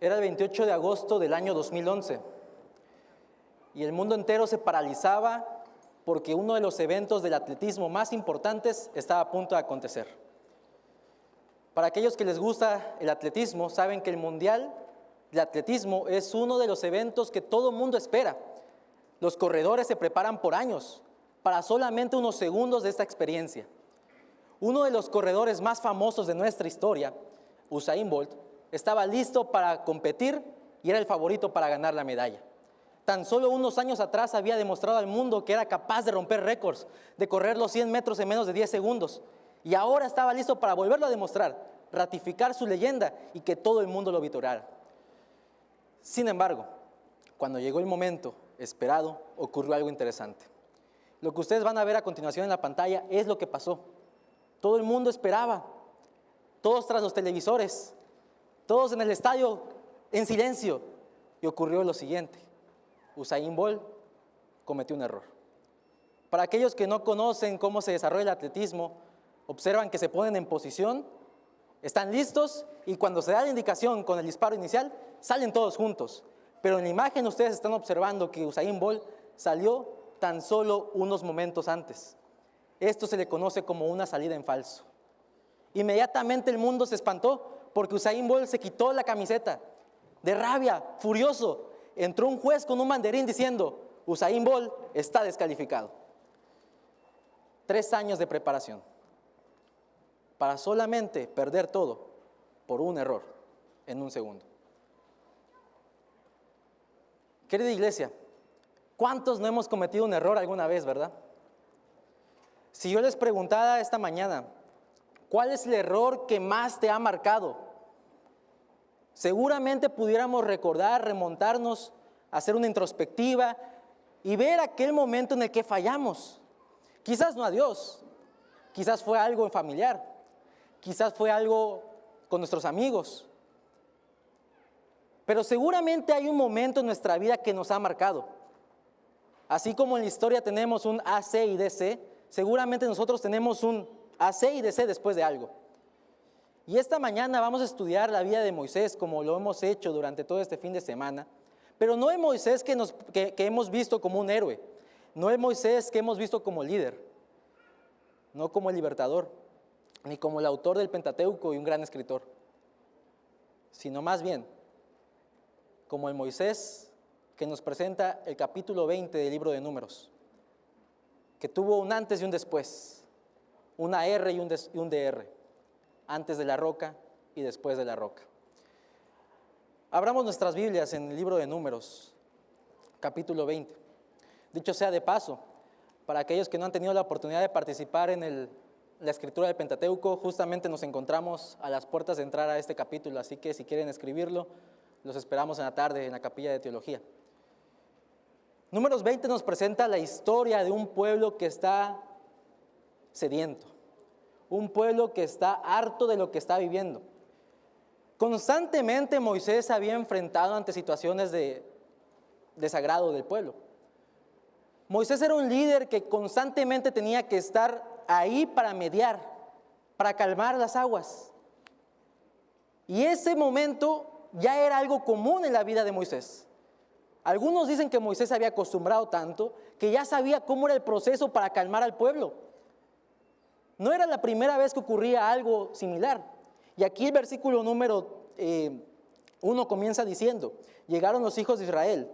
Era el 28 de agosto del año 2011 y el mundo entero se paralizaba porque uno de los eventos del atletismo más importantes estaba a punto de acontecer. Para aquellos que les gusta el atletismo, saben que el Mundial de Atletismo es uno de los eventos que todo mundo espera. Los corredores se preparan por años para solamente unos segundos de esta experiencia. Uno de los corredores más famosos de nuestra historia, Usain Bolt, estaba listo para competir y era el favorito para ganar la medalla. Tan solo unos años atrás había demostrado al mundo que era capaz de romper récords, de correr los 100 metros en menos de 10 segundos. Y ahora estaba listo para volverlo a demostrar, ratificar su leyenda y que todo el mundo lo vitorara. Sin embargo, cuando llegó el momento esperado, ocurrió algo interesante. Lo que ustedes van a ver a continuación en la pantalla es lo que pasó. Todo el mundo esperaba, todos tras los televisores, todos en el estadio en silencio. Y ocurrió lo siguiente. Usain Bolt cometió un error. Para aquellos que no conocen cómo se desarrolla el atletismo, observan que se ponen en posición, están listos y cuando se da la indicación con el disparo inicial, salen todos juntos. Pero en la imagen ustedes están observando que Usain Bolt salió tan solo unos momentos antes. Esto se le conoce como una salida en falso. Inmediatamente el mundo se espantó porque Usain Bolt se quitó la camiseta. De rabia, furioso, entró un juez con un banderín diciendo, Usain Bolt está descalificado. Tres años de preparación para solamente perder todo por un error en un segundo. Querida iglesia, ¿cuántos no hemos cometido un error alguna vez, verdad? Si yo les preguntara esta mañana, ¿cuál es el error que más te ha marcado? Seguramente pudiéramos recordar, remontarnos, hacer una introspectiva y ver aquel momento en el que fallamos. Quizás no a Dios, quizás fue algo en familiar, quizás fue algo con nuestros amigos, pero seguramente hay un momento en nuestra vida que nos ha marcado. Así como en la historia tenemos un AC y DC, seguramente nosotros tenemos un AC y DC después de algo. Y esta mañana vamos a estudiar la vida de Moisés como lo hemos hecho durante todo este fin de semana, pero no es Moisés que, nos, hemos visto como un héroe, no es Moisés que hemos visto como líder, no como el libertador, ni como el autor del Pentateuco y un gran escritor, sino más bien como el Moisés que nos presenta el capítulo 20 del libro de Números que tuvo un antes y un después, una R y un, DR, antes de la roca y después de la roca. Abramos nuestras Biblias en el libro de Números, capítulo 20. Dicho sea de paso, para aquellos que no han tenido la oportunidad de participar en la escritura del Pentateuco, justamente nos encontramos a las puertas de entrar a este capítulo, así que si quieren escribirlo, los esperamos en la tarde en la capilla de teología. Números 20 nos presenta la historia de un pueblo que está sediento, un pueblo que está harto de lo que está viviendo. Constantemente Moisés había enfrentado ante situaciones de desagrado del pueblo. Moisés era un líder que constantemente tenía que estar ahí para mediar, para calmar las aguas. Y ese momento ya era algo común en la vida de Moisés. Algunos dicen que Moisés se había acostumbrado tanto que ya sabía cómo era el proceso para calmar al pueblo. No era la primera vez que ocurría algo similar. Y aquí el versículo número eh, uno comienza diciendo, llegaron los hijos de Israel,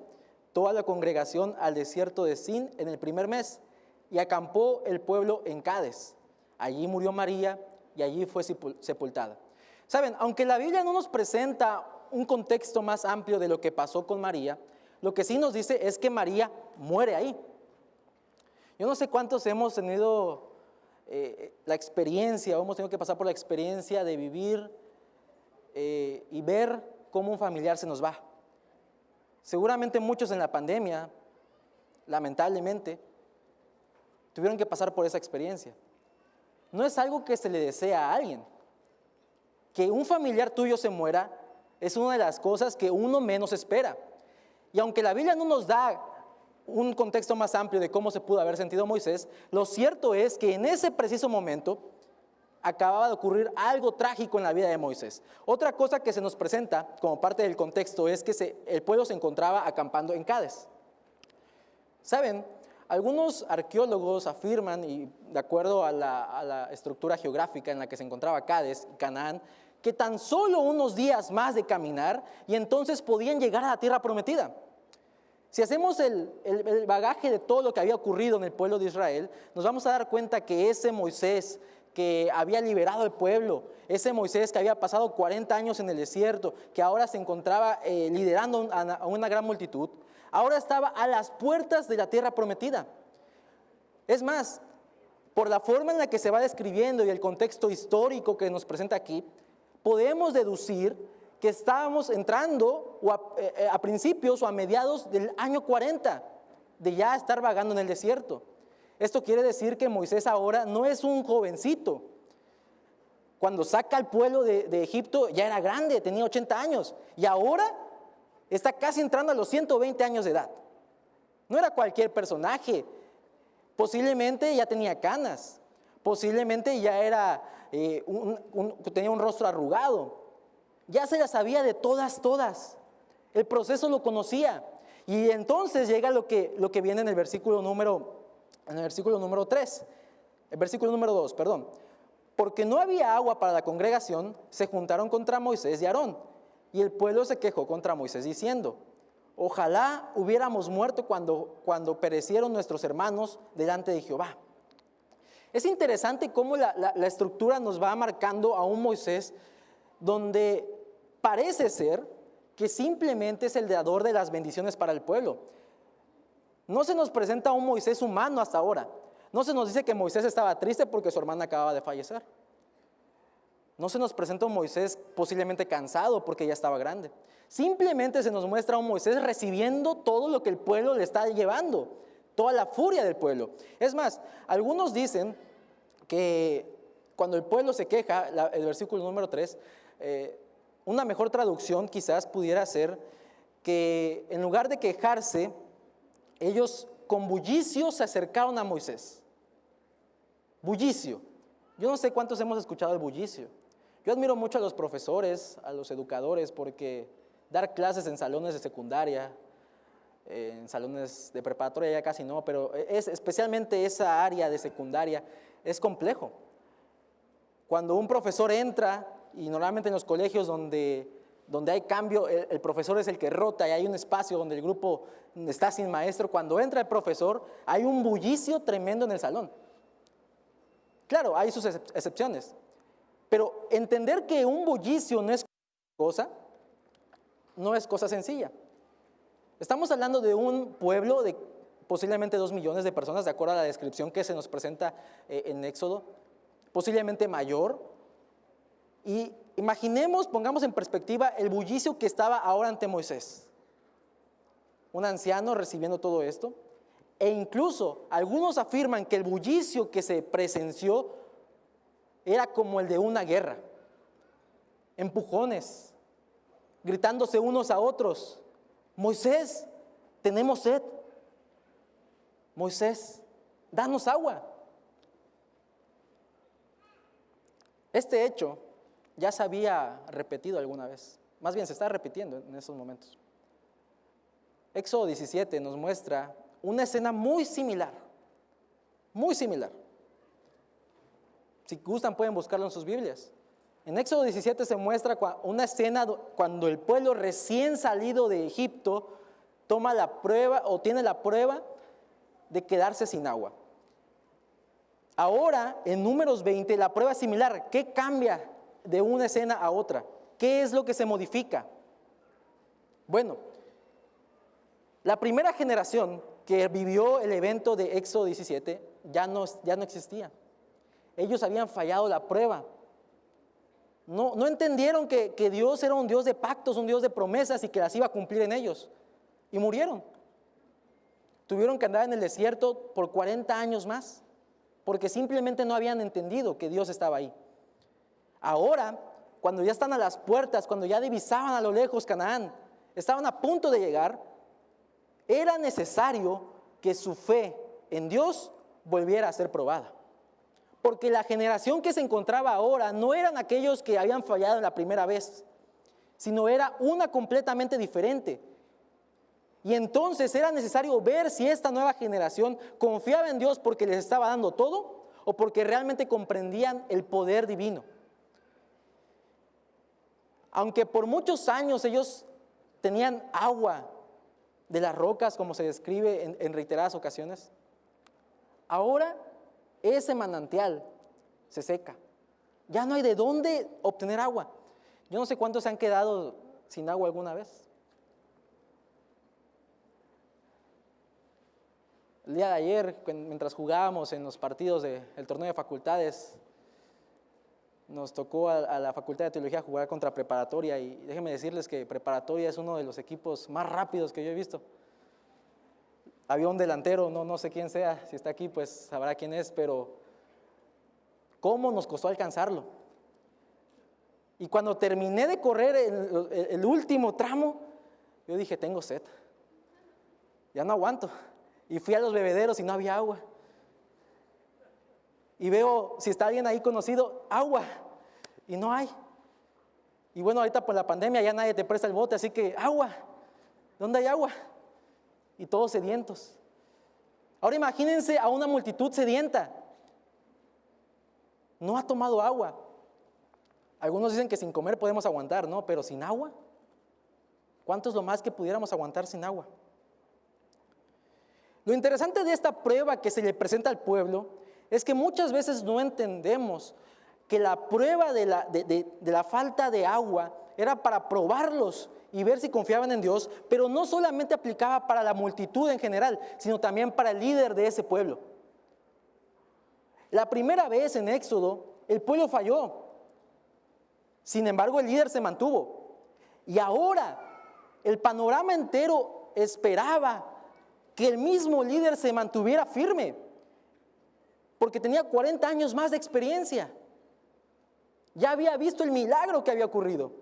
toda la congregación al desierto de Sin en el primer mes, y acampó el pueblo en Cádiz. Allí murió María y allí fue sepultada. Saben, aunque la Biblia no nos presenta un contexto más amplio de lo que pasó con María, lo que sí nos dice es que María muere ahí. Yo no sé cuántos hemos tenido eh, la experiencia, hemos tenido que pasar por la experiencia de vivir eh, y ver cómo un familiar se nos va. Seguramente muchos en la pandemia, lamentablemente, tuvieron que pasar por esa experiencia. No es algo que se le desea a alguien. Que un familiar tuyo se muera es una de las cosas que uno menos espera. Y aunque la Biblia no nos da un contexto más amplio de cómo se pudo haber sentido Moisés, lo cierto es que en ese preciso momento acababa de ocurrir algo trágico en la vida de Moisés. Otra cosa que se nos presenta como parte del contexto es que el pueblo se encontraba acampando en Cádiz. ¿Saben? Algunos arqueólogos afirman, y de acuerdo a la, estructura geográfica en la que se encontraba Cádiz y Canaán, que tan solo unos días más de caminar y entonces podían llegar a la tierra prometida. Si hacemos el, el, bagaje de todo lo que había ocurrido en el pueblo de Israel, nos vamos a dar cuenta que ese Moisés que había liberado al pueblo, ese Moisés que había pasado 40 años en el desierto, que ahora se encontraba eh, liderando a una gran multitud, ahora estaba a las puertas de la tierra prometida. Es más, por la forma en la que se va describiendo y el contexto histórico que nos presenta aquí, podemos deducir que estábamos entrando a, eh, eh, a principios o a mediados del año 40 de ya estar vagando en el desierto. Esto quiere decir que Moisés ahora no es un jovencito. Cuando saca al pueblo de, de, Egipto ya era grande, tenía 80 años. Y ahora está casi entrando a los 120 años de edad. No era cualquier personaje. Posiblemente ya tenía canas. Posiblemente ya era, eh, tenía un rostro arrugado. Ya se la sabía de todas, todas. El proceso lo conocía. Y entonces llega lo que, lo que viene en el versículo número, en el versículo número 3. El versículo número 2, perdón. Porque no había agua para la congregación, se juntaron contra Moisés y Aarón y el pueblo se quejó contra Moisés diciendo, ojalá hubiéramos muerto cuando, cuando perecieron nuestros hermanos delante de Jehová. Es interesante cómo la, la estructura nos va marcando a un Moisés donde parece ser que simplemente es el dador de las bendiciones para el pueblo. No se nos presenta un Moisés humano hasta ahora. No se nos dice que Moisés estaba triste porque su hermana acababa de fallecer. No se nos presenta un Moisés posiblemente cansado porque ya estaba grande. Simplemente se nos muestra un Moisés recibiendo todo lo que el pueblo le está llevando, toda la furia del pueblo. Es más, algunos dicen que cuando el pueblo se queja, el versículo número 3, eh, una mejor traducción quizás pudiera ser que en lugar de quejarse, ellos con bullicio se acercaron a Moisés. Bullicio. Yo no sé cuántos hemos escuchado el bullicio. Yo admiro mucho a los profesores, a los educadores, porque dar clases en salones de secundaria, en salones de preparatoria ya casi no, pero es especialmente esa área de secundaria es complejo. Cuando un profesor entra, y normalmente en los colegios donde, donde hay cambio, el, el profesor es el que rota y hay un espacio donde el grupo está sin maestro, cuando entra el profesor hay un bullicio tremendo en el salón. Claro, hay sus excepciones, pero entender que un bullicio no es cosa, no es cosa sencilla. Estamos hablando de un pueblo de posiblemente dos millones de personas, de acuerdo a la descripción que se nos presenta eh, en Éxodo, posiblemente mayor. Y imaginemos, pongamos en perspectiva el bullicio que estaba ahora ante Moisés. Un anciano recibiendo todo esto. E incluso algunos afirman que el bullicio que se presenció era como el de una guerra. Empujones, gritándose unos a otros. Moisés, tenemos sed. Moisés, danos agua. Este hecho ya se había repetido alguna vez. Más bien se está repitiendo en esos momentos. Éxodo 17 nos muestra una escena muy similar, muy similar. Si gustan pueden buscarlo en sus Biblias. En Éxodo 17 se muestra una escena cuando el pueblo recién salido de Egipto toma la prueba o tiene la prueba de quedarse sin agua. Ahora, en números 20, la prueba es similar. ¿Qué cambia de una escena a otra? ¿Qué es lo que se modifica? Bueno, la primera generación que vivió el evento de Éxodo 17 ya no, ya no existía. Ellos habían fallado la prueba. No, no entendieron que, que Dios era un Dios de pactos, un Dios de promesas y que las iba a cumplir en ellos. Y murieron. Tuvieron que andar en el desierto por 40 años más, porque simplemente no habían entendido que Dios estaba ahí. Ahora, cuando ya están a las puertas, cuando ya divisaban a lo lejos Canaán, estaban a punto de llegar, era necesario que su fe en Dios volviera a ser probada. Porque la generación que se encontraba ahora no eran aquellos que habían fallado la primera vez, sino era una completamente diferente. Y entonces era necesario ver si esta nueva generación confiaba en Dios porque les estaba dando todo o porque realmente comprendían el poder divino. Aunque por muchos años ellos tenían agua de las rocas, como se describe en, reiteradas ocasiones, ahora ese manantial se seca. Ya no hay de dónde obtener agua. Yo no sé cuántos se han quedado sin agua alguna vez. El día de ayer, mientras jugábamos en los partidos del torneo de facultades, nos tocó a, la Facultad de Teología jugar contra Preparatoria y déjenme decirles que Preparatoria es uno de los equipos más rápidos que yo he visto. Había un delantero, no, no sé quién sea, si está aquí pues sabrá quién es, pero ¿cómo nos costó alcanzarlo? Y cuando terminé de correr el, el último tramo, yo dije, tengo sed, ya no aguanto. Y fui a los bebederos y no había agua y veo si está alguien ahí conocido, agua, y no hay. Y bueno, ahorita por la pandemia ya nadie te presta el bote, así que agua, ¿dónde hay agua? Y todos sedientos. Ahora imagínense a una multitud sedienta. No ha tomado agua. Algunos dicen que sin comer podemos aguantar, ¿no? Pero sin agua. ¿Cuánto es lo más que pudiéramos aguantar sin agua? Lo interesante de esta prueba que se le presenta al pueblo es que muchas veces no entendemos que la prueba de la, falta de agua era para probarlos y ver si confiaban en Dios, pero no solamente aplicaba para la multitud en general, sino también para el líder de ese pueblo. La primera vez en Éxodo, el pueblo falló. Sin embargo, el líder se mantuvo. Y ahora, el panorama entero esperaba que el mismo líder se mantuviera firme porque tenía 40 años más de experiencia. Ya había visto el milagro que había ocurrido.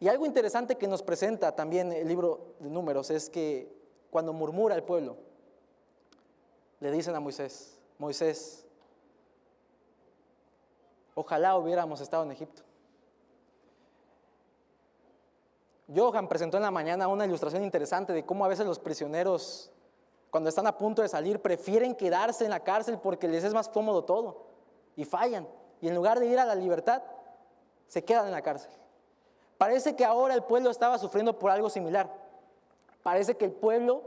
Y algo interesante que nos presenta también el libro de números es que cuando murmura el pueblo, le dicen a Moisés, Moisés, ojalá hubiéramos estado en Egipto. Johan presentó en la mañana una ilustración interesante de cómo a veces los prisioneros cuando están a punto de salir, prefieren quedarse en la cárcel porque les es más cómodo todo y fallan. Y en lugar de ir a la libertad, se quedan en la cárcel. Parece que ahora el pueblo estaba sufriendo por algo similar. Parece que el pueblo,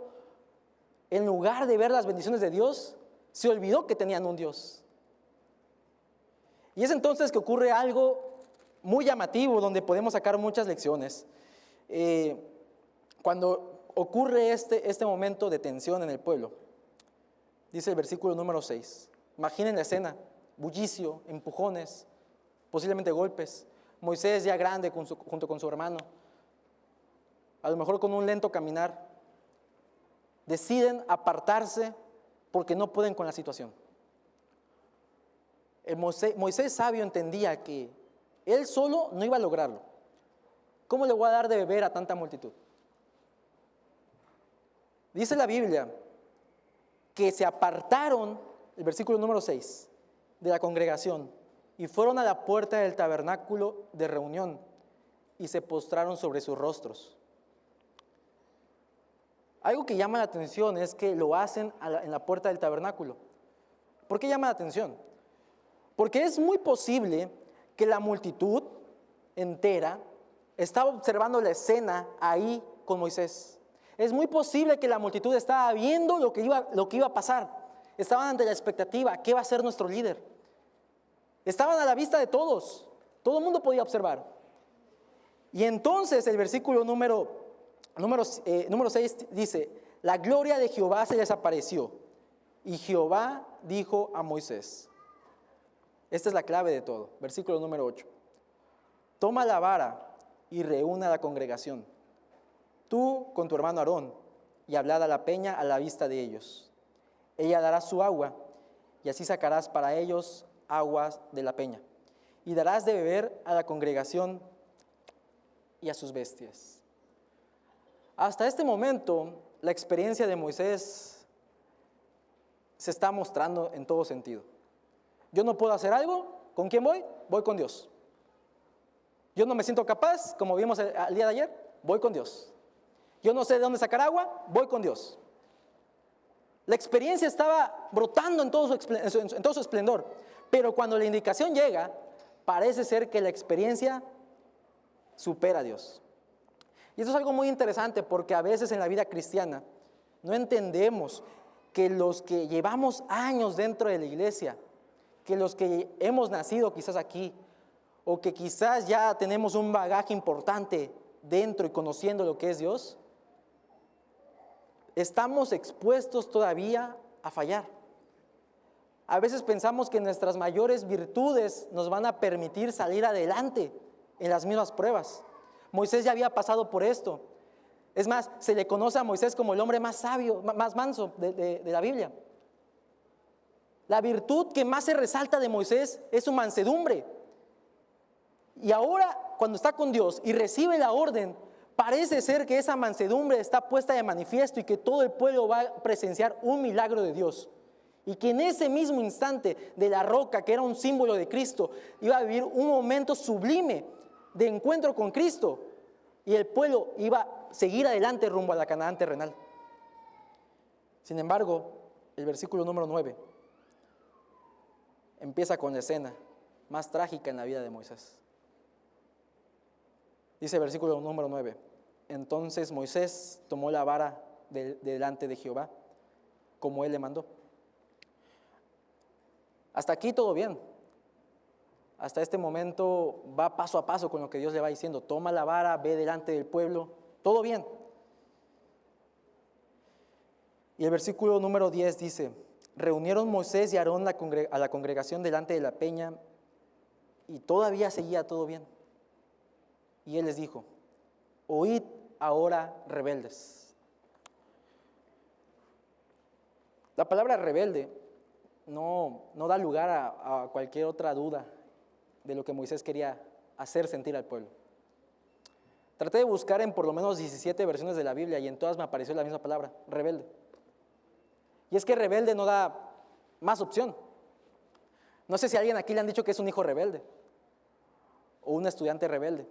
en lugar de ver las bendiciones de Dios, se olvidó que tenían un Dios. Y es entonces que ocurre algo muy llamativo donde podemos sacar muchas lecciones. Eh, cuando ocurre este, este momento de tensión en el pueblo. Dice el versículo número 6. Imaginen la escena, bullicio, empujones, posiblemente golpes. Moisés ya grande junto con su hermano, a lo mejor con un lento caminar, deciden apartarse porque no pueden con la situación. Moisés, Moisés sabio entendía que él solo no iba a lograrlo. ¿Cómo le voy a dar de beber a tanta multitud? Dice la Biblia que se apartaron, el versículo número 6, de la congregación y fueron a la puerta del tabernáculo de reunión y se postraron sobre sus rostros. Algo que llama la atención es que lo hacen en la puerta del tabernáculo. ¿Por qué llama la atención? Porque es muy posible que la multitud entera estaba observando la escena ahí con Moisés. Es muy posible que la multitud estaba viendo lo que iba, lo que iba a pasar. Estaban ante la expectativa, ¿qué va a ser nuestro líder? Estaban a la vista de todos. Todo el mundo podía observar. Y entonces el versículo número, número, eh, número 6 dice, la gloria de Jehová se les apareció. Y Jehová dijo a Moisés, esta es la clave de todo, versículo número 8, toma la vara y reúna la congregación tú con tu hermano Aarón, y hablad a la peña a la vista de ellos. Ella dará su agua, y así sacarás para ellos aguas de la peña, y darás de beber a la congregación y a sus bestias. Hasta este momento, la experiencia de Moisés se está mostrando en todo sentido. Yo no puedo hacer algo, ¿con quién voy? Voy con Dios. Yo no me siento capaz, como vimos el, el día de ayer, voy con Dios. Yo no sé de dónde sacar agua, voy con Dios. La experiencia estaba brotando en todo, su, esplendor, pero cuando la indicación llega, parece ser que la experiencia supera a Dios. Y eso es algo muy interesante porque a veces en la vida cristiana no entendemos que los que llevamos años dentro de la iglesia, que los que hemos nacido quizás aquí, o que quizás ya tenemos un bagaje importante dentro y conociendo lo que es Dios, estamos expuestos todavía a fallar. A veces pensamos que nuestras mayores virtudes nos van a permitir salir adelante en las mismas pruebas. Moisés ya había pasado por esto. Es más, se le conoce a Moisés como el hombre más sabio, más manso de, la Biblia. La virtud que más se resalta de Moisés es su mansedumbre. Y ahora, cuando está con Dios y recibe la orden, parece ser que esa mansedumbre está puesta de manifiesto y que todo el pueblo va a presenciar un milagro de Dios. Y que en ese mismo instante de la roca, que era un símbolo de Cristo, iba a vivir un momento sublime de encuentro con Cristo. Y el pueblo iba a seguir adelante rumbo a la Canaán terrenal. Sin embargo, el versículo número 9 empieza con la escena más trágica en la vida de Moisés. Dice versículo número 9. Entonces Moisés tomó la vara delante de Jehová, como él le mandó. Hasta aquí todo bien. Hasta este momento va paso a paso con lo que Dios le va diciendo. Toma la vara, ve delante del pueblo, todo bien. Y el versículo número 10 dice, reunieron Moisés y Aarón a la congregación delante de la peña y todavía seguía todo bien. Y él les dijo, oíd ahora rebeldes. La palabra rebelde no, no da lugar a, cualquier otra duda de lo que Moisés quería hacer sentir al pueblo. Traté de buscar en por lo menos 17 versiones de la Biblia y en todas me apareció la misma palabra, rebelde. Y es que rebelde no da más opción. No sé si alguien aquí le han dicho que es un hijo rebelde o un estudiante rebelde.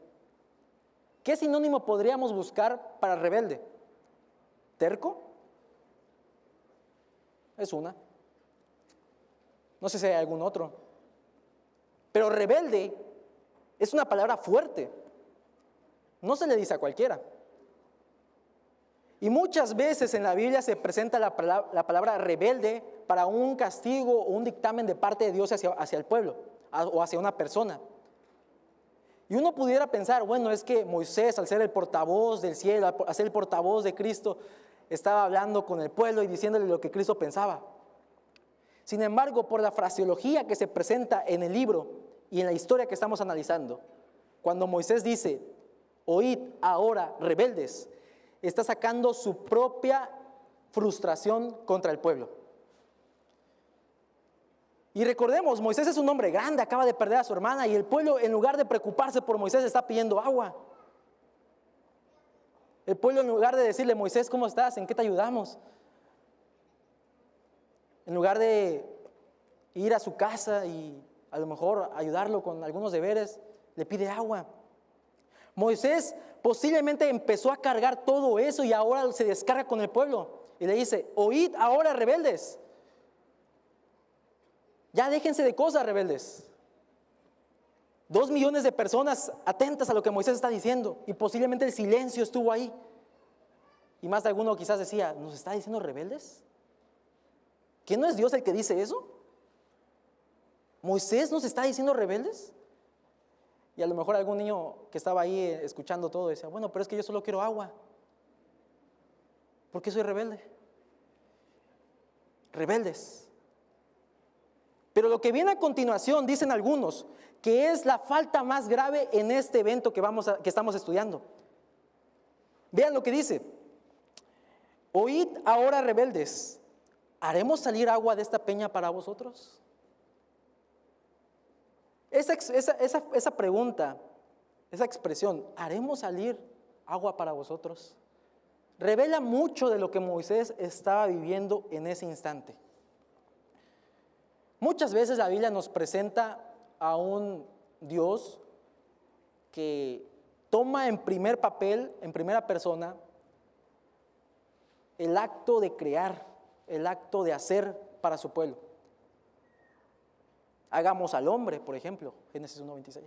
¿Qué sinónimo podríamos buscar para rebelde? ¿Terco? Es una. No sé si hay algún otro. Pero rebelde es una palabra fuerte. No se le dice a cualquiera. Y muchas veces en la Biblia se presenta la palabra, rebelde para un castigo o un dictamen de parte de Dios hacia, el pueblo o hacia una persona. Y uno pudiera pensar, bueno, es que Moisés, al ser el portavoz del cielo, al ser el portavoz de Cristo, estaba hablando con el pueblo y diciéndole lo que Cristo pensaba. Sin embargo, por la fraseología que se presenta en el libro y en la historia que estamos analizando, cuando Moisés dice, oíd ahora rebeldes, está sacando su propia frustración contra el pueblo. Y recordemos, Moisés es un hombre grande, acaba de perder a su hermana y el pueblo en lugar de preocuparse por Moisés está pidiendo agua. El pueblo en lugar de decirle, Moisés, ¿cómo estás? ¿En qué te ayudamos? En lugar de ir a su casa y a lo mejor ayudarlo con algunos deberes, le pide agua. Moisés posiblemente empezó a cargar todo eso y ahora se descarga con el pueblo y le dice, oíd ahora rebeldes. Ya déjense de cosas, rebeldes. Dos millones de personas atentas a lo que Moisés está diciendo y posiblemente el silencio estuvo ahí. Y más de alguno quizás decía, ¿nos está diciendo rebeldes? ¿Que no es Dios el que dice eso? ¿Moisés nos está diciendo rebeldes? Y a lo mejor algún niño que estaba ahí eh, escuchando todo decía, bueno, pero es que yo solo quiero agua. ¿Por qué soy rebelde? Rebeldes. Pero lo que viene a continuación, dicen algunos, que es la falta más grave en este evento que, vamos que estamos estudiando. Vean lo que dice. Oíd ahora rebeldes, ¿haremos salir agua de esta peña para vosotros? Esa, esa, esa pregunta, esa expresión, ¿haremos salir agua para vosotros? Revela mucho de lo que Moisés estaba viviendo en ese instante. Muchas veces la Biblia nos presenta a un Dios que toma en primer papel, en primera persona, el acto de crear, el acto de hacer para su pueblo. Hagamos al hombre, por ejemplo, Génesis 1.26.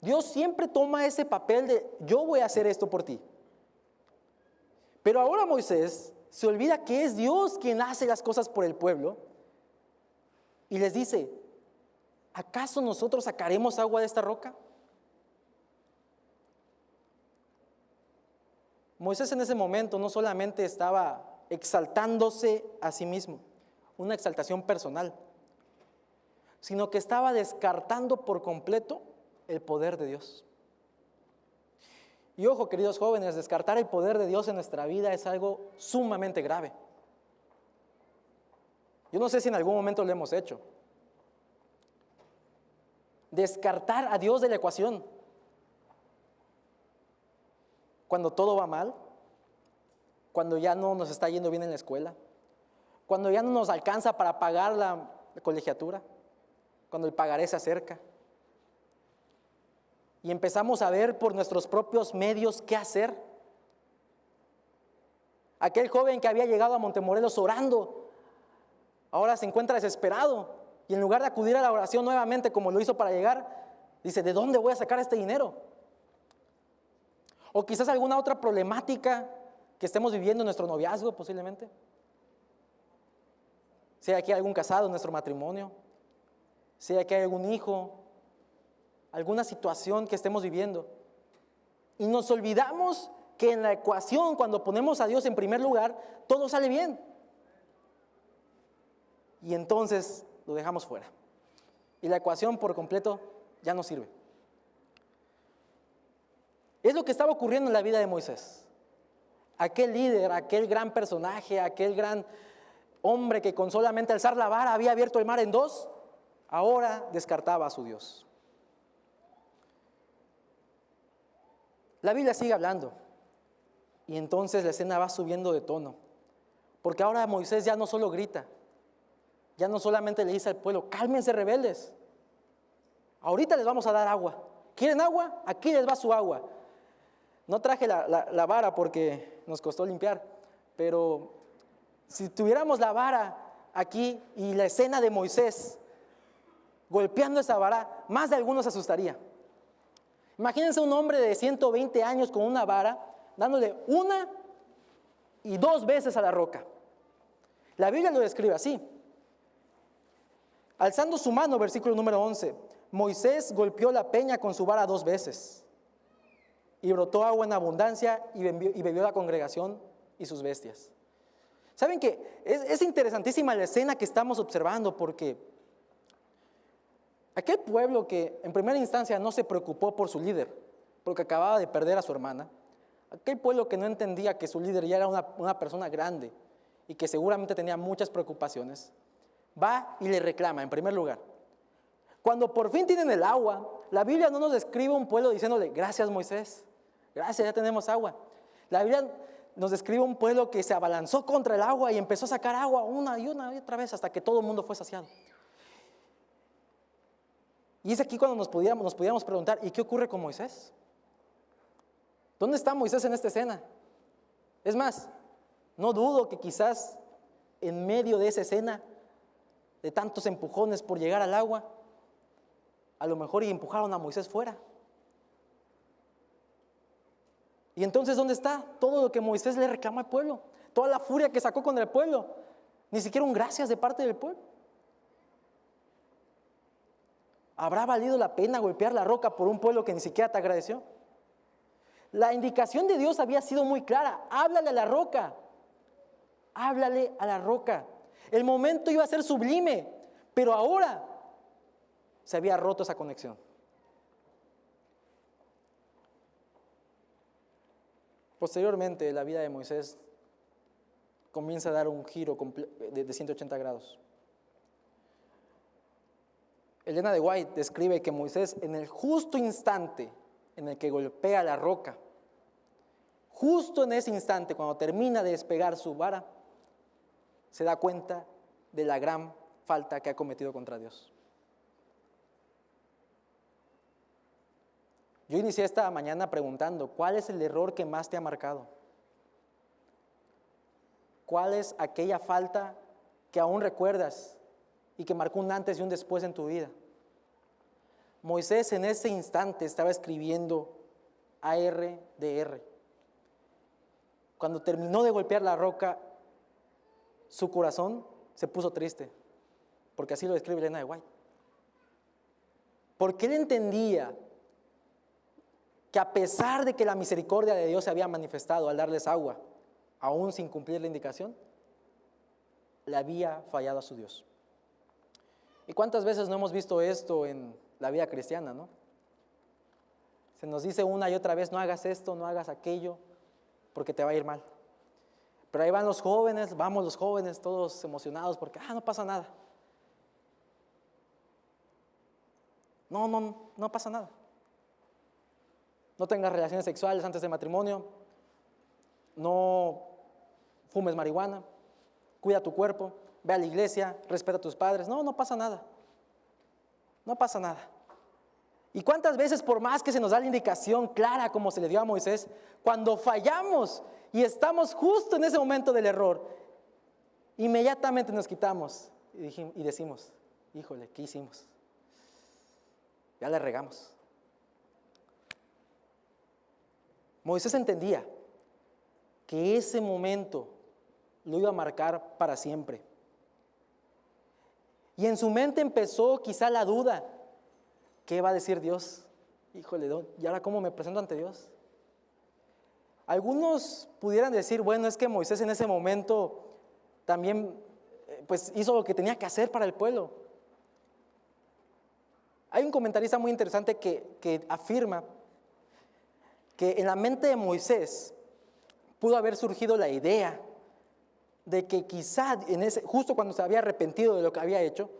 Dios siempre toma ese papel de yo voy a hacer esto por ti. Pero ahora Moisés se olvida que es Dios quien hace las cosas por el pueblo y les dice, ¿acaso nosotros sacaremos agua de esta roca? Moisés en ese momento no solamente estaba exaltándose a sí mismo, una exaltación personal, sino que estaba descartando por completo el poder de Dios. Y ojo, queridos jóvenes, descartar el poder de Dios en nuestra vida es algo sumamente grave. Yo no sé si en algún momento lo hemos hecho. Descartar a Dios de la ecuación. Cuando todo va mal, cuando ya no nos está yendo bien en la escuela, cuando ya no nos alcanza para pagar la colegiatura, cuando el pagaré se acerca y empezamos a ver por nuestros propios medios qué hacer. Aquel joven que había llegado a Montemorelos orando, ahora se encuentra desesperado y en lugar de acudir a la oración nuevamente como lo hizo para llegar, dice, ¿de dónde voy a sacar este dinero? O quizás alguna otra problemática que estemos viviendo en nuestro noviazgo posiblemente. Que hay algún casado en nuestro matrimonio, que hay algún hijo, alguna situación que estemos viviendo. Y nos olvidamos que en la ecuación, cuando ponemos a Dios en primer lugar, todo sale bien. Y entonces lo dejamos fuera. Y la ecuación por completo ya no sirve. Es lo que estaba ocurriendo en la vida de Moisés. Aquel líder, aquel gran personaje, aquel gran hombre que con solamente alzar la vara había abierto el mar en dos, ahora descartaba a su Dios. La Biblia sigue hablando. Y entonces la escena va subiendo de tono. Porque ahora Moisés ya no solo grita, ya no solamente le dice al pueblo, cálmense rebeldes. Ahorita les vamos a dar agua. ¿Quieren agua? Aquí les va su agua. No traje la, vara porque nos costó limpiar, pero si tuviéramos la vara aquí y la escena de Moisés golpeando esa vara, más de algunos se asustaría. Imagínense un hombre de 120 años con una vara dándole una y dos veces a la roca. La Biblia lo describe así. Alzando su mano, versículo número 11, Moisés golpeó la peña con su vara dos veces y brotó agua en abundancia y bebió, la congregación y sus bestias. ¿Saben que es, es interesantísima la escena que estamos observando porque Aquel pueblo que en primera instancia no se preocupó por su líder, porque acababa de perder a su hermana, aquel pueblo que no entendía que su líder ya era una, persona grande y que seguramente tenía muchas preocupaciones, va y le reclama en primer lugar. Cuando por fin tienen el agua, la Biblia no nos describe un pueblo diciéndole, gracias Moisés, gracias, ya tenemos agua. La Biblia nos describe un pueblo que se abalanzó contra el agua y empezó a sacar agua una y una y otra vez hasta que todo el mundo fue saciado. Y es aquí cuando nos podíamos preguntar, ¿y qué ocurre con Moisés? ¿Dónde está Moisés en esta escena? Es más, no dudo que quizás en medio de esa escena, de tantos empujones por llegar al agua, a lo mejor y empujaron a Moisés fuera. Y entonces, ¿dónde está todo lo que Moisés le reclama al pueblo? Toda la furia que sacó con el pueblo. Ni siquiera un gracias de parte del pueblo. ¿Habrá valido la pena golpear la roca por un pueblo que ni siquiera te agradeció? La indicación de Dios había sido muy clara. Háblale a la roca. Háblale a la roca. El momento iba a ser sublime, pero ahora se había roto esa conexión. Posteriormente, la vida de Moisés comienza a dar un giro de 180 grados. Elena de White describe que Moisés en el justo instante en el que golpea la roca, justo en ese instante cuando termina de despegar su vara, se da cuenta de la gran falta que ha cometido contra Dios. Yo inicié esta mañana preguntando, ¿cuál es el error que más te ha marcado? ¿Cuál es aquella falta que aún recuerdas y que marcó un antes y un después en tu vida? Moisés en ese instante estaba escribiendo ARDR. Cuando terminó de golpear la roca, su corazón se puso triste, porque así lo describe Elena de White. Porque él entendía que a pesar de que la misericordia de Dios se había manifestado al darles agua, aún sin cumplir la indicación, le había fallado a su Dios. ¿Y cuántas veces no hemos visto esto en la vida cristiana, no? Se nos dice una y otra vez, no hagas esto, no hagas aquello, porque te va a ir mal. Pero ahí van los jóvenes, vamos los jóvenes, todos emocionados, porque, ah, no pasa nada. No, no, no pasa nada no tengas relaciones sexuales antes del matrimonio, no fumes marihuana, cuida tu cuerpo, ve a la iglesia, respeta a tus padres. No, no pasa nada. No pasa nada. ¿Y cuántas veces, por más que se nos da la indicación clara como se le dio a Moisés, cuando fallamos y estamos justo en ese momento del error, inmediatamente nos quitamos y, decimos, híjole, ¿qué hicimos? Ya le regamos. Moisés entendía que ese momento lo iba a marcar para siempre. Y en su mente empezó quizá la duda, ¿qué va a decir Dios? Híjole, ¿y ahora cómo me presento ante Dios? Algunos pudieran decir, bueno, es que Moisés en ese momento también eh, pues hizo lo que tenía que hacer para el pueblo. Hay un comentarista muy interesante que, que afirma que en la mente de Moisés pudo haber surgido la idea de que quizá, en ese, justo cuando se había arrepentido de lo que había hecho,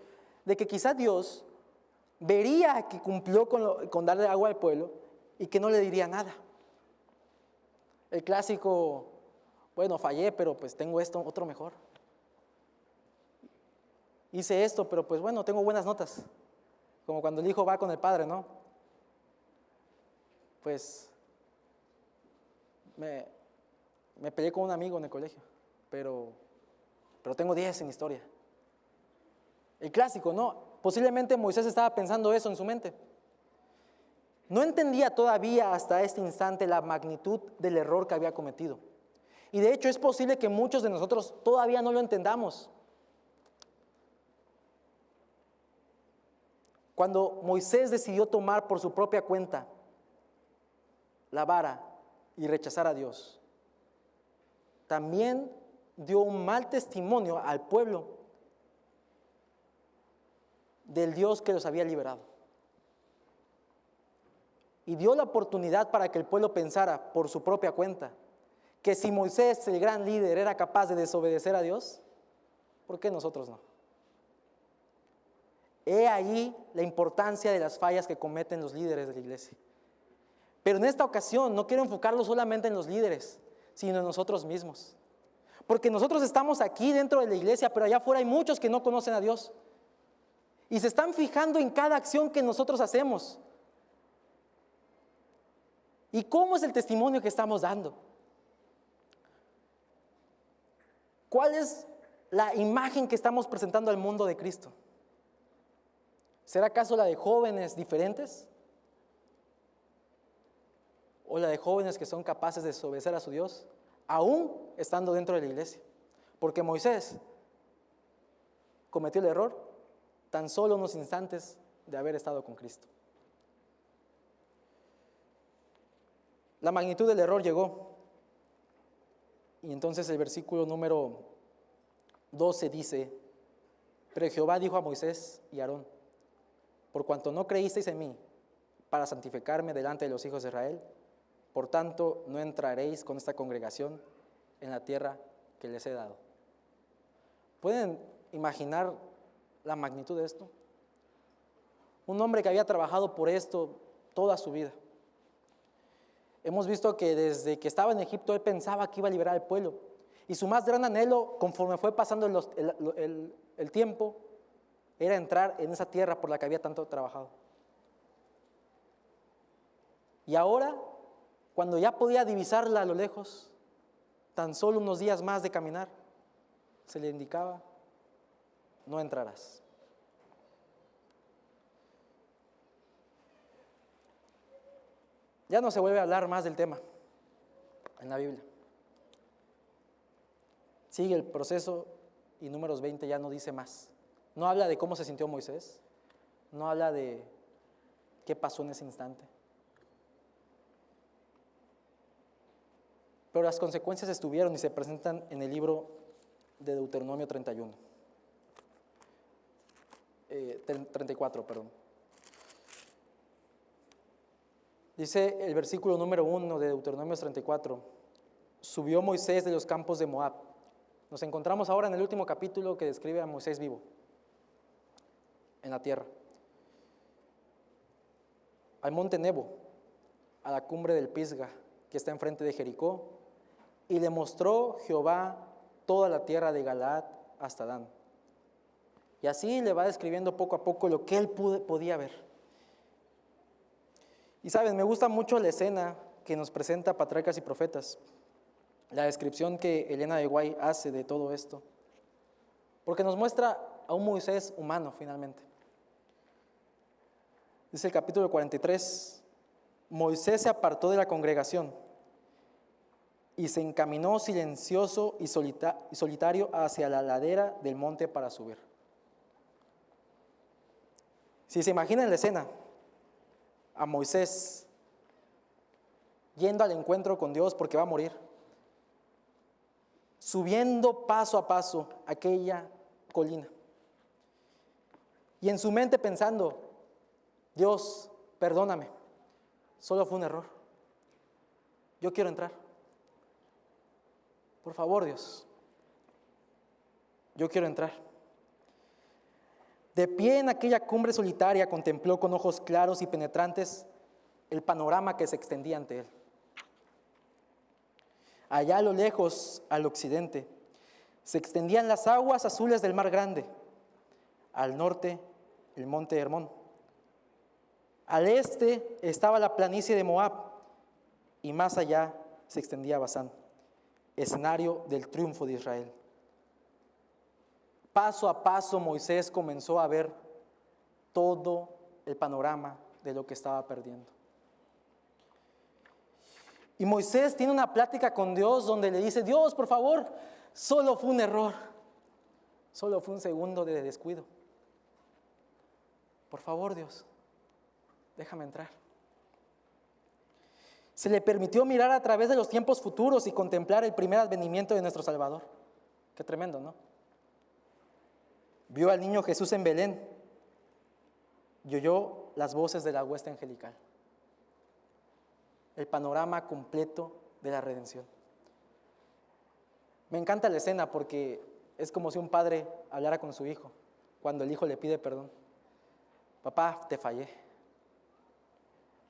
de que quizá Dios vería que cumplió con, darle agua al pueblo y que no le diría nada. El clásico, bueno, fallé, pero pues tengo esto, otro mejor. Hice esto, pero pues bueno, tengo buenas notas. Como cuando el hijo va con el padre, ¿no? Pues me, me peleé con un amigo en el colegio, pero, pero tengo 10 en historia. El clásico, ¿no? Posiblemente Moisés estaba pensando eso en su mente. No entendía todavía hasta este instante la magnitud del error que había cometido. Y de hecho es posible que muchos de nosotros todavía no lo entendamos. Cuando Moisés decidió tomar por su propia cuenta la vara y rechazar a Dios, también dio un mal testimonio al pueblo del Dios que los había liberado. Y dio la oportunidad para que el pueblo pensara por su propia cuenta que si Moisés, el gran líder, era capaz de desobedecer a Dios, ¿por qué nosotros no? He ahí la importancia de las fallas que cometen los líderes de la iglesia. Pero en esta ocasión no quiero enfocarlo solamente en los líderes, sino en nosotros mismos. Porque nosotros estamos aquí dentro de la iglesia, pero allá afuera hay muchos que no conocen a Dios. Y se están fijando en cada acción que nosotros hacemos. ¿Y cómo es el testimonio que estamos dando? ¿Cuál es la imagen que estamos presentando al mundo de Cristo? ¿Será acaso la de jóvenes diferentes? o la de jóvenes que son capaces de desobedecer a su Dios, aún estando dentro de la iglesia. Porque Moisés cometió el error tan solo unos instantes de haber estado con Cristo. La magnitud del error llegó. Y entonces el versículo número 12 dice, pero Jehová dijo a Moisés y Aarón, por cuanto no creísteis en mí para santificarme delante de los hijos de Israel, por tanto, no entraréis con esta congregación en la tierra que les he dado. ¿Pueden imaginar la magnitud de esto? Un hombre que había trabajado por esto toda su vida. Hemos visto que desde que estaba en Egipto él pensaba que iba a liberar al pueblo Y su más gran anhelo, conforme fue pasando el- el tiempo, era entrar en esa tierra por la que había tanto trabajado. Y ahora, cuando ya podía divisarla a lo lejos, tan solo unos días más de caminar, se le indicaba, no entrarás. Ya no se vuelve a hablar más del tema en la Biblia. Sigue el proceso y números 20 ya no dice más. No habla de cómo se sintió Moisés, no habla de qué pasó en ese instante. Pero las consecuencias estuvieron y se presentan en el libro de Deuteronomio 31. Eh, 34, perdón. Dice el versículo número 1 de Deuteronomio 34, subió Moisés de los campos de Moab. Nos encontramos ahora en el último capítulo que describe a Moisés vivo en la tierra. Al monte Nebo, a la cumbre del Pisga, que está enfrente de Jericó, y le mostró Jehová toda la tierra de Galaad hasta Dan. Y así le va describiendo poco a poco lo que él podía ver. Y saben, me gusta mucho la escena que nos presenta Patriarcas y Profetas, la descripción que Elena de Guay hace de todo esto, porque nos muestra a un Moisés humano finalmente. Dice el capítulo 43, Moisés se apartó de la congregación y se encaminó silencioso y solita- y solitario hacia la ladera del monte para subir. Si se imaginan la escena, a Moisés yendo al encuentro con Dios porque va a morir, subiendo paso a paso aquella colina. Y en su mente pensando, Dios, perdóname, solo fue un error. Yo quiero entrar. Por favor, Dios, yo quiero entrar. De pie en aquella cumbre solitaria contempló con ojos claros y penetrantes el panorama que se extendía ante él. Allá a lo lejos, al occidente, se extendían las aguas azules del mar grande. Al norte, el monte Hermón. Al este estaba la planicie de Moab y más allá se extendía Basán, escenario del triunfo de Israel. Paso a paso Moisés comenzó a ver todo el panorama de lo que estaba perdiendo. Y Moisés tiene una plática con Dios donde le dice, Dios, por favor, solo fue un error, solo fue un segundo de descuido. Por favor, Dios, déjame entrar. Se le permitió mirar a través de los tiempos futuros y contemplar el primer advenimiento de nuestro Salvador. Qué tremendo, ¿no? Vio al niño Jesús en Belén y oyó las voces de la hueste angelical. El panorama completo de la redención. Me encanta la escena porque es como si un padre hablara con su hijo cuando el hijo le pide perdón. Papá, te fallé.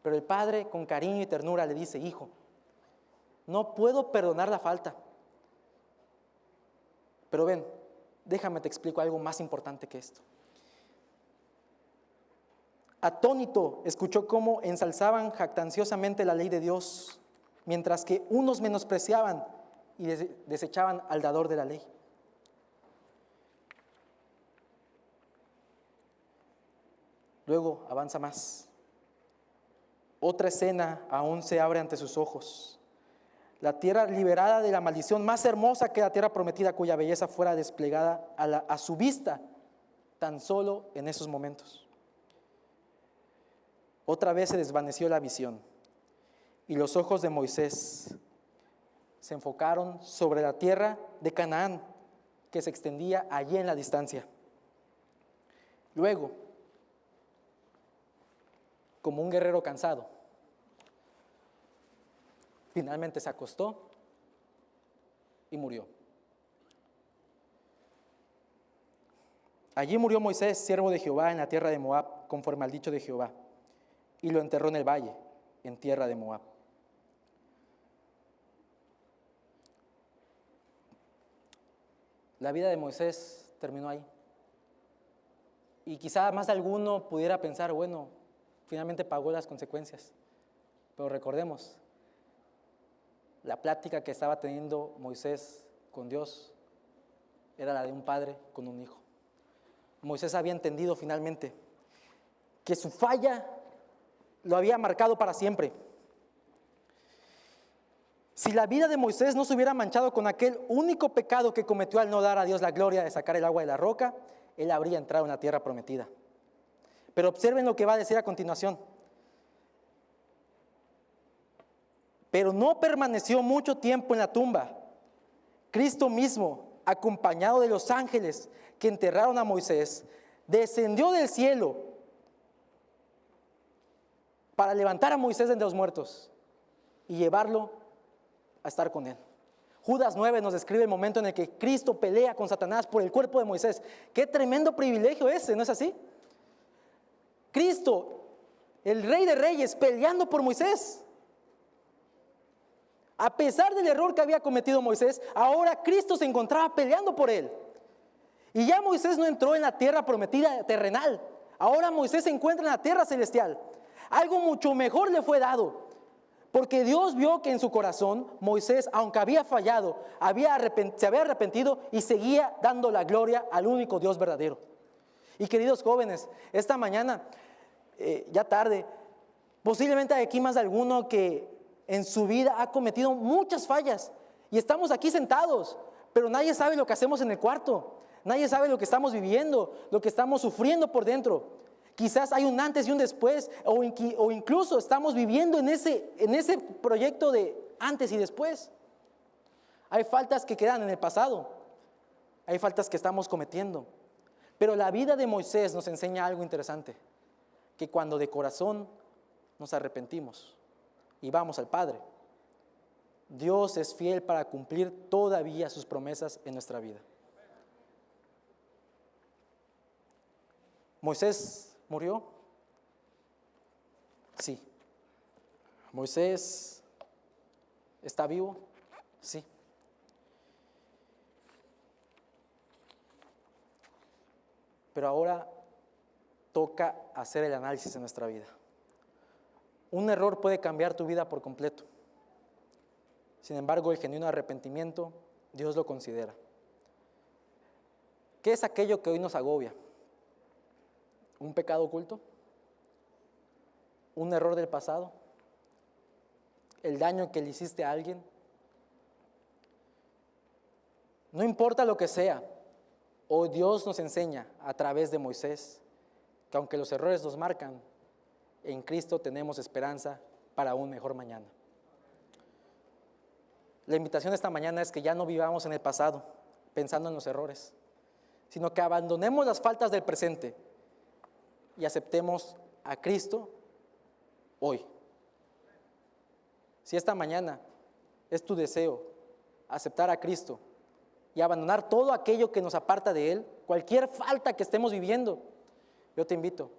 Pero el padre con cariño y ternura le dice, hijo, no puedo perdonar la falta. Pero ven, déjame te explico algo más importante que esto. Atónito escuchó cómo ensalzaban jactanciosamente la ley de Dios, mientras que unos menospreciaban y des- desechaban al dador de la ley. Luego avanza más. Otra escena aún se abre ante sus ojos. La tierra liberada de la maldición más hermosa que la tierra prometida cuya belleza fuera desplegada a, su vista tan solo en esos momentos. Otra vez se desvaneció la visión y los ojos de Moisés se enfocaron sobre la tierra de Canaán que se extendía allí en la distancia. Luego, como un guerrero cansado, finalmente se acostó y murió. Allí murió Moisés, siervo de Jehová, en la tierra de Moab, conforme al dicho de Jehová, y lo enterró en el valle, en tierra de Moab. La vida de Moisés terminó ahí. Y quizá más alguno pudiera pensar, bueno, finalmente pagó las consecuencias. Pero recordemos, la plática que estaba teniendo Moisés con Dios era la de un padre con un hijo. Moisés había entendido finalmente que su falla lo había marcado para siempre. Si la vida de Moisés no se hubiera manchado con aquel único pecado que cometió al no dar a Dios la gloria de sacar el agua de la roca, él habría entrado en la tierra prometida. Pero observen lo que va a decir a continuación. Pero no permaneció mucho tiempo en la tumba. Cristo mismo, acompañado de los ángeles que enterraron a Moisés, descendió del cielo para levantar a Moisés de los muertos y llevarlo a estar con él. Judas 9 nos describe el momento en el que Cristo pelea con Satanás por el cuerpo de Moisés. Qué tremendo privilegio ese, ¿no es así? Cristo, el rey de reyes, peleando por Moisés. A pesar del error que había cometido Moisés, ahora Cristo se encontraba peleando por él. Y ya Moisés no entró en la tierra prometida terrenal. Ahora Moisés se encuentra en la tierra celestial. Algo mucho mejor le fue dado. Porque Dios vio que en su corazón Moisés, aunque había fallado, había se había arrepentido y seguía dando la gloria al único Dios verdadero. Y queridos jóvenes, esta mañana, eh, ya tarde, posiblemente hay aquí más de alguno que en su vida ha cometido muchas fallas. Y estamos aquí sentados, pero nadie sabe lo que hacemos en el cuarto. Nadie sabe lo que estamos viviendo, lo que estamos sufriendo por dentro. Quizás hay un antes y un después, o, incluso estamos viviendo en ese, en ese proyecto de antes y después. Hay faltas que quedan en el pasado, hay faltas que estamos cometiendo. Pero la vida de Moisés nos enseña algo interesante, que cuando de corazón nos arrepentimos y vamos al Padre, Dios es fiel para cumplir todavía sus promesas en nuestra vida. Moisés murió? Sí. Moisés está vivo? Sí. Pero ahora toca hacer el análisis de nuestra vida. Un error puede cambiar tu vida por completo. Sin embargo, el genuino arrepentimiento, Dios lo considera. ¿Qué es aquello que hoy nos agobia? un pecado oculto, un error del pasado, el daño que le hiciste a alguien. No importa lo que sea, hoy Dios nos enseña a través de Moisés que aunque los errores nos marcan, en Cristo tenemos esperanza para un mejor mañana. La invitación esta mañana es que ya no vivamos en el pasado pensando en los errores, sino que abandonemos las faltas del presente y aceptemos a Cristo hoy. Si esta mañana es tu deseo aceptar a Cristo y abandonar todo aquello que nos aparta de Él, cualquier falta que estemos viviendo, yo te invito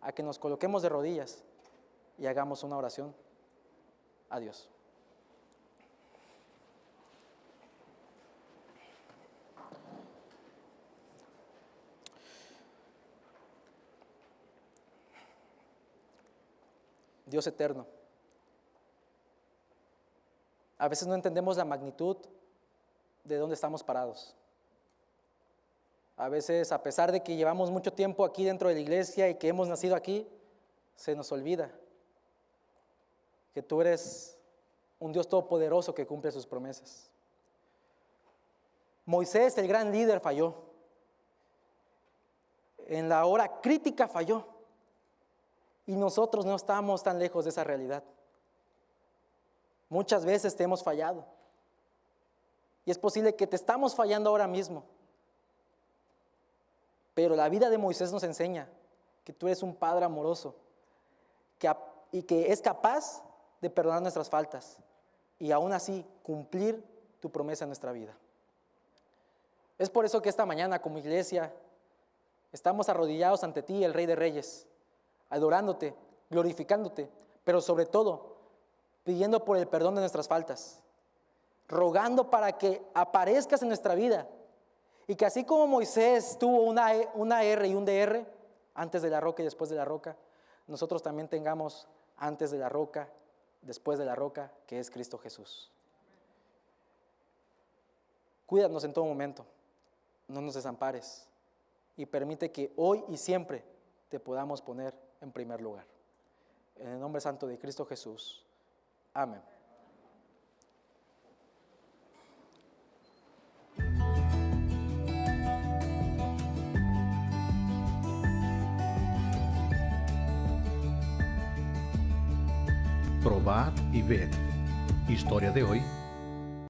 a que nos coloquemos de rodillas y hagamos una oración a Dios. Dios eterno. A veces no entendemos la magnitud de dónde estamos parados. A veces, a pesar de que llevamos mucho tiempo aquí dentro de la iglesia y que hemos nacido aquí, se nos olvida que tú eres un Dios todopoderoso que cumple sus promesas. Moisés, el gran líder, falló. En la hora crítica falló. Y nosotros no estamos tan lejos de esa realidad. Muchas veces te hemos fallado. Y es posible que te estamos fallando ahora mismo. Pero la vida de Moisés nos enseña que tú eres un padre amoroso y que es capaz de perdonar nuestras faltas y aún así cumplir tu promesa en nuestra vida. Es por eso que esta mañana como iglesia estamos arrodillados ante ti, el Rey de Reyes adorándote, glorificándote, pero sobre todo pidiendo por el perdón de nuestras faltas, rogando para que aparezcas en nuestra vida Y que así como Moisés tuvo una, E- una R y un DR, antes de la roca y después de la roca, nosotros también tengamos antes de la roca, después de la roca, que es Cristo Jesús. Cuídanos en todo momento, no nos desampares y permite que hoy y siempre te podamos poner en primer lugar. En el nombre santo de Cristo Jesús. Amén. Probad y ved. Historia de hoy